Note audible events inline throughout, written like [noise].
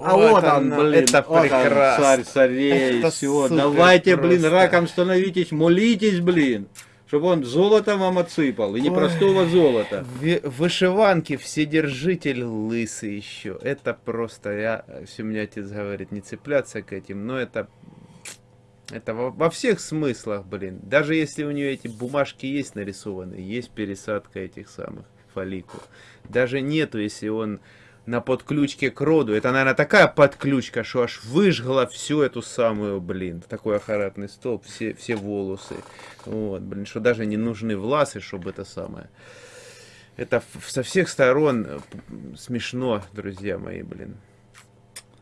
он, блин, это вот он, прекрасно. царь царей, Это все. супер Давайте, блин, просто. раком становитесь, молитесь, блин, чтобы он золото вам отсыпал, и не Ой. простого золота. В вышиванке вседержитель лысый еще. Это просто, я, отец говорит, не цепляться к этим, но это, это во, во всех смыслах, блин. Даже если у нее эти бумажки есть нарисованы, есть пересадка этих самых фолликул. Даже нету, если он на подключке к роду. Это, наверное, такая подключка, что аж выжгла всю эту самую, блин, такой ахаратный столб, все, все волосы. Вот, блин, что даже не нужны власы, чтобы это самое. Это со всех сторон э, смешно, друзья мои, блин.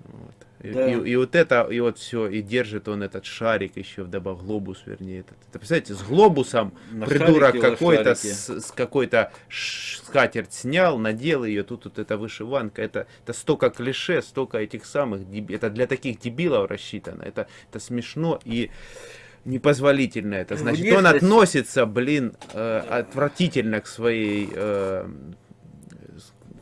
Вот. И, Да. и- и вот это, и вот все, и держит он этот шарик еще, вдобавок глобус, вернее. Этот. Это, представляете, с глобусом На придурок какой-то с, с какой-то скатерть снял, надел ее, тут вот эта вышиванка. Это, это столько клише, столько этих самых, это для таких дебилов рассчитано. Это, это смешно и непозволительно это. Значит, он относится, блин, э, отвратительно к своей, э,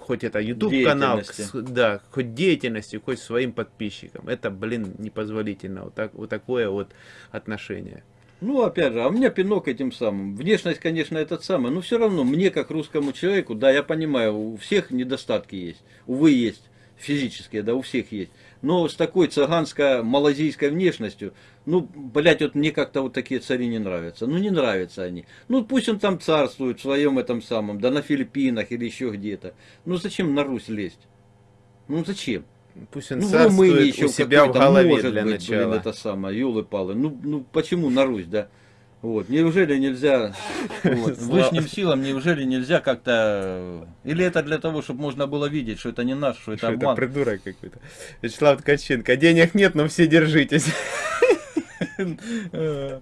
хоть это YouTube канал, да, хоть деятельности, хоть своим подписчикам. Это, блин, непозволительно. Вот, так, вот такое вот отношение. Ну, опять же, а у меня пинок этим самым. Внешность, конечно, этот самый, но все равно мне, как русскому человеку, да, я понимаю, у всех недостатки есть. Увы, есть. Физические, да, у всех есть. Но с такой цыганско-малазийской внешностью, ну, блядь, вот мне как-то вот такие цари не нравятся. Ну, не нравятся они. Ну, пусть он там царствует в своем этом самом, да на Филиппинах или еще где-то. Ну, зачем на Русь лезть? Ну, зачем? Пусть он Ну, царствует еще у себя в голове может для быть, начала. блин, это самое, юлы-палы. Ну, ну, почему на Русь, да? Вот, неужели нельзя, вот, высшим [laughs] силам, неужели нельзя как-то, или это для того, чтобы можно было видеть, что это не наш, что это Что это обман? придурок какой-то. Вячеслав Ткаченко. Денег нет, но все держитесь. [laughs] Э,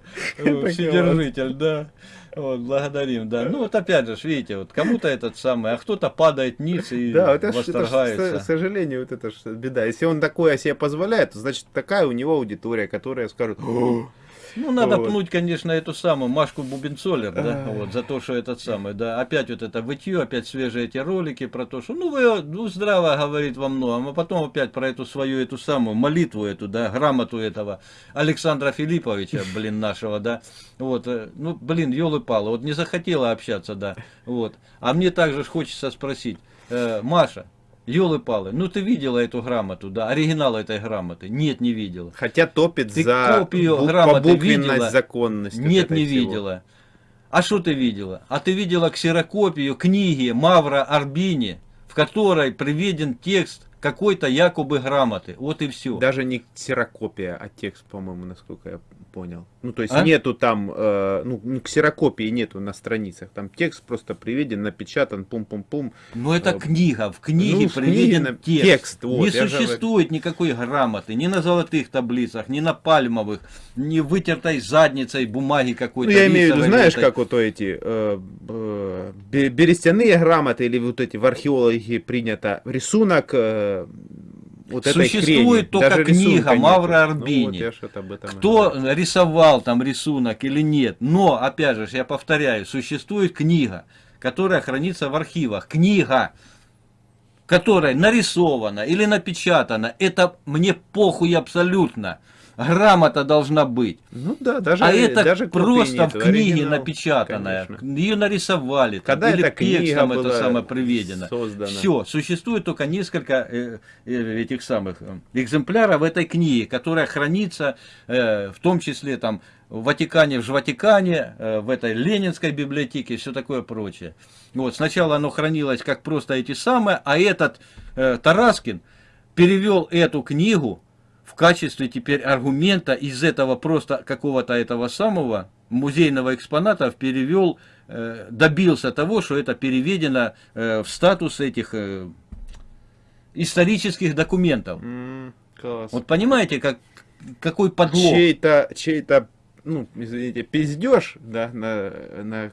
Вседержитель, да. Вот, благодарим, да. Ну вот опять же, видите, вот кому-то этот самый, а кто-то падает ниц и Да, вот это, ж- это восторгается. к сожалению, вот это беда. Если он такое себе позволяет, то значит такая у него аудитория, которая скажет, «О, Ну, надо Вот. пнуть, конечно, эту самую Машку Бубенцолер, да, вот, за то, что этот самый, да, опять вот это вытье, опять свежие эти ролики про то, что, ну, вы, ну, здраво говорит во многом, а потом опять про эту свою, эту самую молитву эту, да, грамоту этого Александра Филипповича, блин, нашего, да, вот, э, ну, блин, елы-палы, вот не захотела общаться, да, вот, а мне также хочется спросить, э, Маша, елы-палы, ну, ты видела эту грамоту, да, оригинал этой грамоты? Нет, не видела. хотя топит Ты за копию бу- грамоты видела? законность. Нет, не всего. видела. А что ты видела? А ты видела ксерокопию книги Мавра Арбини, в которой приведен текст какой-то якобы грамоты. Вот и все. Даже не ксерокопия, а текст, по-моему, насколько я понял. Ну, то есть А? нету там, э, ну, ну, ксерокопии нету на страницах. Там текст просто приведен, напечатан, пум-пум-пум. Но это Э, книга, в книге ну, приведен книге текст. текст, вот, не я же существует никакой грамоты, ни на золотых таблицах, ни на пальмовых, ни вытертой задницей бумаги Ну, какой-то. я имею в виду, знаешь, как вот эти э, э, бе- берестяные грамоты или вот эти в археологии принято рисунок э, вот этой Существует хрени. только Даже книга. Мавра Ну, вот Арбини. этом и Кто говорю. рисовал там рисунок или нет. Но, опять же, я повторяю, существует книга, которая хранится в архивах. Книга, которая нарисована или напечатана. Это мне похуй абсолютно. Грамота должна быть. Ну да, даже, а это даже просто в книге напечатанная. конечно. Ее нарисовали. там, Когда или эта книга текстом это была самое приведено. создана? Все, существует только несколько э, э, этих самых э, экземпляров этой книги, которая хранится э, в том числе там в Ватикане, в Жватикане, э, в этой Ленинской библиотеке и все такое прочее. Вот, сначала оно хранилось как просто эти самые, а этот э, Тараскин перевел эту книгу в качестве теперь аргумента из этого просто какого-то этого самого музейного экспоната перевел, э, добился того, что это переведено э, в статус этих э, исторических документов. М, класс. Вот понимаете, как, какой подлог? Чей-то, чей-то, ну, извините, пиздеж, да, на, на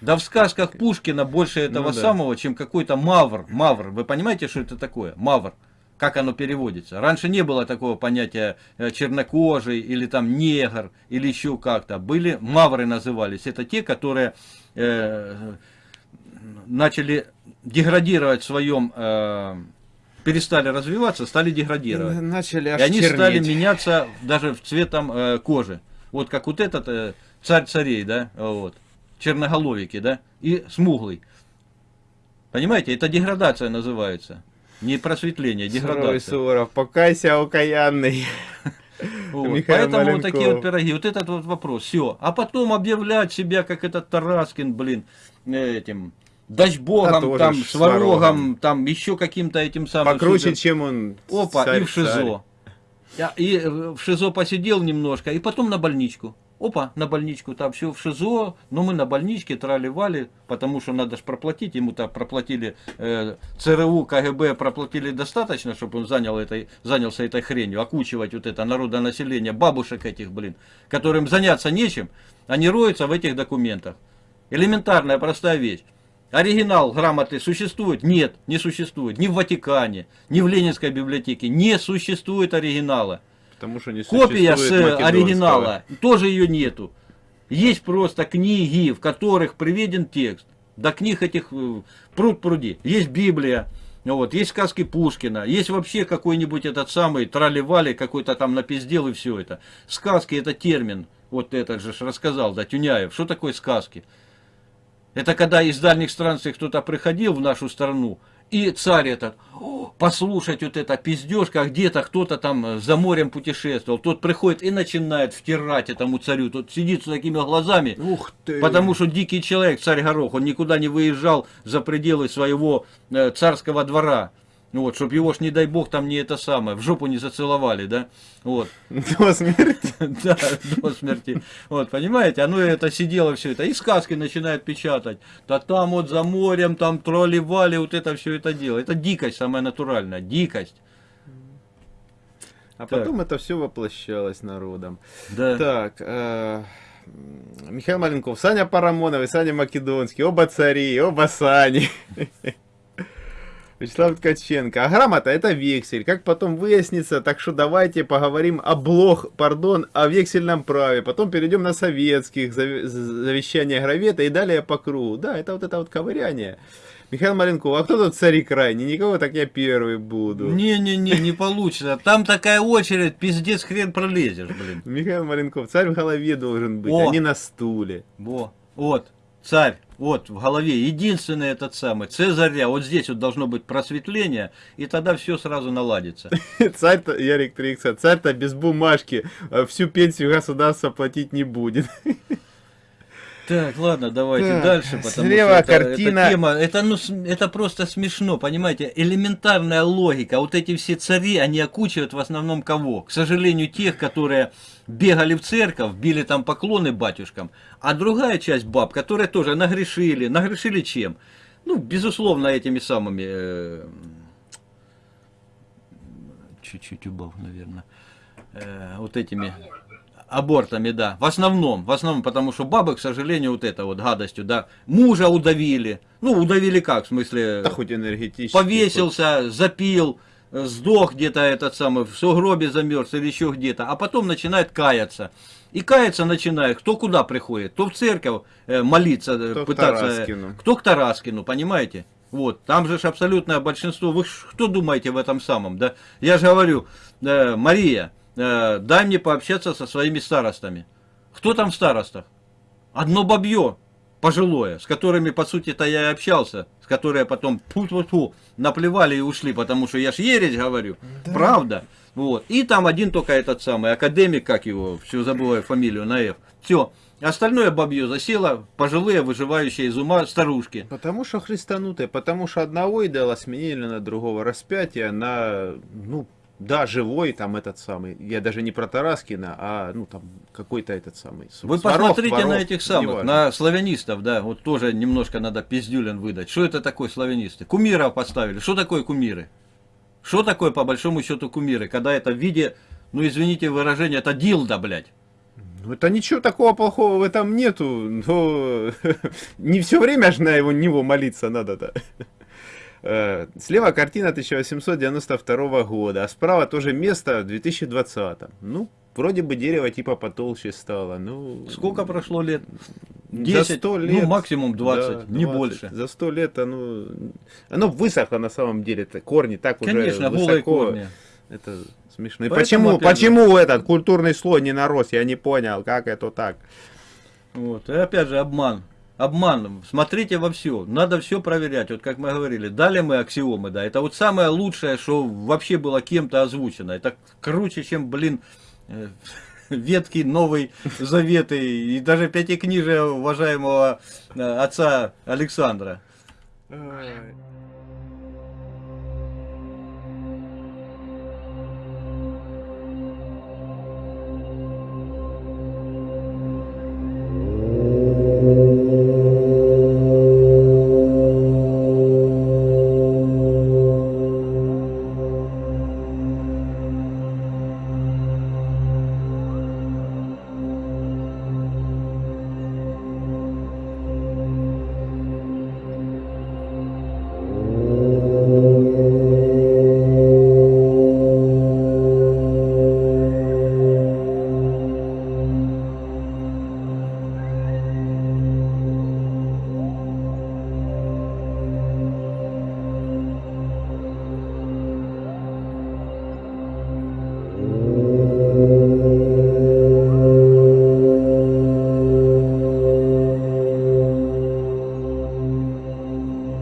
Да в сказках Пушкина больше этого Ну да. самого, чем какой-то мавр. Мавр. Вы понимаете, что это такое? Мавр. Как оно переводится? Раньше не было такого понятия э, чернокожий или там негр или еще как-то. Были мавры назывались. Это те, которые э, начали деградировать в своем э, перестали развиваться, стали деградировать. Начали И они стали чернеть. меняться даже в цветом э, кожи. Вот как вот этот э, царь царей, да, вот, черноголовики, да, и смуглый. Понимаете, это деградация называется. Не просветление, Суровый деградация. Суворов, покайся, окаянный. [laughs] Вот. Михаил Поэтому вот такие Маленков. вот пироги. Вот этот вот вопрос. Все. А потом объявлять себя, как этот Тараскин, блин, э, этим дачбогом, тоже там, сварогом, там, еще каким-то этим самым... Покруче, супер- чем он. Опа, царь, и в ШИЗО. Я- И э, в ШИЗО посидел немножко, и потом на больничку. Опа, на больничку, там все в ШИЗО, но мы на больничке трали-вали, потому что надо же проплатить, ему-то проплатили э, ЦРУ, КГБ проплатили достаточно, чтобы он занял этой, занялся этой хренью, окучивать вот это народонаселение, бабушек этих, блин, которым заняться нечем, они роются в этих документах. Элементарная, простая вещь. Оригинал грамоты существует? Нет, не существует. Ни в Ватикане, ни в Ленинской библиотеке не существует оригинала. Потому что не Копия с македонского. оригинала, тоже ее нету. Есть просто книги, в которых приведен текст. До книг этих э, пруд пруди. Есть Библия, вот, есть сказки Пушкина, есть вообще какой-нибудь этот самый трали-вали, какой-то там напиздел и все это. Сказки это термин, вот этот же рассказал, да, Тюняев. Что такое сказки? Это когда из дальних странствий кто-то приходил в нашу страну, и царь этот, «О, послушать вот это пиздежка, где-то кто-то там за морем путешествовал, тот приходит и начинает втирать этому царю, тот сидит с такими глазами, Ух ты. потому что дикий человек, царь Горох, он никуда не выезжал за пределы своего э, царского двора, вот, чтобы его ж, не дай бог, там не это самое, в жопу не зацеловали, да, вот. До смерти. [laughs] Да, до смерти. Вот, понимаете, оно это сидело все это. И сказки начинают печатать. Да там вот за морем, там тролли-вали, вот это все это дело. Это дикость самая натуральная, дикость. А Так. потом это все воплощалось народом. Да. Так, э, Михаил Маленков, Саня Парамонов и Саня Македонский, оба цари, оба Сани. [laughs] Вячеслав Ткаченко. А грамота это вексель. Как потом выяснится, так что давайте поговорим о блох, пардон, о вексельном праве. Потом перейдем на советских, завещания Гравета и далее по кругу. Да, это вот это вот ковыряние. Михаил Маленков, а кто тут цари крайний? Никого, так я первый буду. Не-не-не, не получится. Там такая очередь, пиздец, хрен пролезешь, блин. Михаил Маленков, царь в голове должен быть, О! а не на стуле. Во, вот, царь, вот в голове, единственный этот самый, Цезаря, вот здесь вот должно быть просветление, и тогда все сразу наладится. [laughs] Царь-то, Ярик Трикса, царь-то без бумажки а всю пенсию государство платить не будет. [laughs] Так, ладно, давайте Так, дальше, потому слева что это, картина. эта тема, это, ну, это просто смешно, понимаете, элементарная логика. Вот эти все цари, они окучивают в основном кого? К сожалению, тех, которые бегали в церковь, били там поклоны батюшкам, а другая часть баб, которые тоже нагрешили. Нагрешили чем? Ну, безусловно, этими самыми... э, Чуть-чуть убав, наверное. Э, вот этими абортами, да. В основном, в основном, потому что бабы, к сожалению, вот это вот гадостью, да, мужа удавили. Ну, удавили как, в смысле, Да хоть энергетически. повесился, запил, э, сдох где-то этот самый, в сугробе замерз или еще где-то, а потом начинает каяться. И каяться начинает, кто куда приходит, кто в церковь э, молиться, э, Кто к пытаться, э, Тараскину. кто к Тараскину, понимаете? Вот, там же абсолютное большинство, вы ж что думаете в этом самом, да? Я же говорю, э, Мария, э, дай мне пообщаться со своими старостами. Кто там в старостах? Одно бабье пожилое, с которыми, по сути-то, я и общался, с которыми потом фу -фу -фу, наплевали и ушли, потому что я ж ересь говорю, правда. Вот. И там один только этот самый академик, как его, все забываю фамилию на F. Все. Остальное бабье засело, пожилые, выживающие из ума старушки. Потому что христанутые, потому что одного идола сменили на другого распятия, на, ну, да, живой там этот самый, я даже не про Тараскина, а, ну, там, какой-то этот самый. Вы Сварог, посмотрите Сварог, на этих самых, на славянистов, да, вот тоже немножко надо пиздюлин выдать. Что это такое славянисты? Кумиров поставили. Что такое кумиры? Что такое, по большому счету, кумиры? Когда это в виде, ну, извините выражение, это дилда, блядь. Ну, это ничего такого плохого в этом нету, но [laughs] не все время же на его него молиться надо-то. Э, Слева картина 1892 года, а справа тоже место в 2020. Ну, вроде бы дерево типа потолще стало. Ну, Сколько прошло лет? 10, 100 ну лет, максимум 20, да, не 20. больше. За сто лет оно, оно высохло на самом деле, это корни так Конечно, уже высоко. корни. Это смешно. И Поэтому, почему, опять почему этот культурный слой не нарос, я не понял, как это так. Вот. И опять же обман. Обман. Смотрите во все. Надо все проверять. Вот как мы говорили, дали мы аксиомы, да. Это вот самое лучшее, что вообще было кем-то озвучено. Это круче, чем, блин, э, [laughs] ветки Новый Завет и, даже пятикнижие уважаемого э, отца Александра.